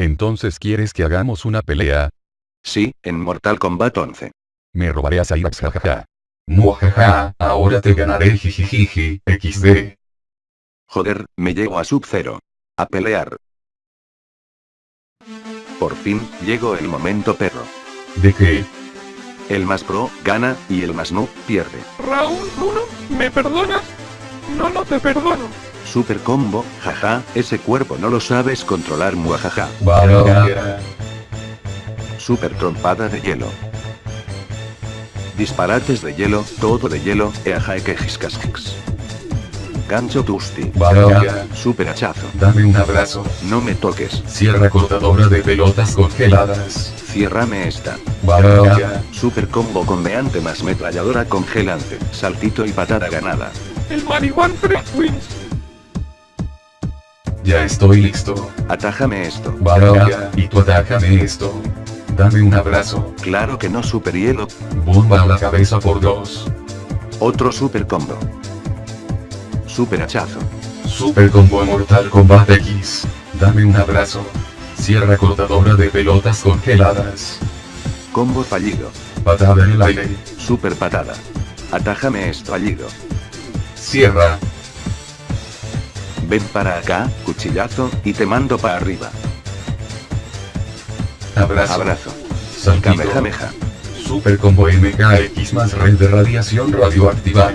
Entonces quieres que hagamos una pelea? Sí, en Mortal Kombat 11. Me robaré a Cyrax jajaja. Muajaja, ahora te ganaré jijijiji, XD. Joder, me llevo a Sub-Zero. A pelear. Por fin, llegó el momento perro. ¿De qué? El más pro, gana, y el más no, pierde. Raúl 1, ¿me perdonas? No, no te perdono. Super combo, jaja, ese cuerpo no lo sabes controlar muajaja. Vaya. Super trompada de hielo. Disparates de hielo, todo de hielo, eaja que jiscasquix. Gancho tusti. Vaya. Super hachazo. Dame un abrazo. No me toques. Sierra cortadora de pelotas congeladas. Ciérrame esta. Vaya. Super combo con meante más metralladora congelante. Saltito y patada ganada. El Marihuan 3 wins. Ya estoy listo. Atájame esto. Vaya. Y tú atájame esto. Dame un abrazo. Claro que no super hielo. Bomba a la cabeza por dos. Otro super combo. Super hachazo. Super combo Mortal Kombat X. Dame un abrazo. Sierra cortadora de pelotas congeladas. Combo fallido. Patada en el aire. Super patada. Atájame esto fallido. Sierra. Ven para acá, cuchillazo, y te mando para arriba. Abrazo. Abrazo. Kamehameha. Super combo MKX más red de radiación radioactiva.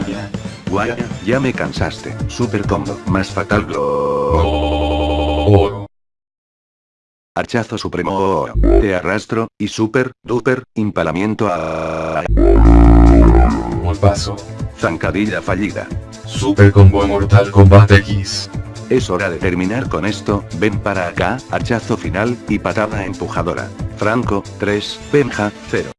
Guaya, ya me cansaste. Super combo, más fatal glow. Archazo supremo. Te arrastro, y super, duper, impalamiento a... paso. Zancadilla fallida. Super combo Mortal Kombat X. Es hora de terminar con esto, ven para acá, hachazo final, y patada empujadora. Franco, 3, Benja, 0.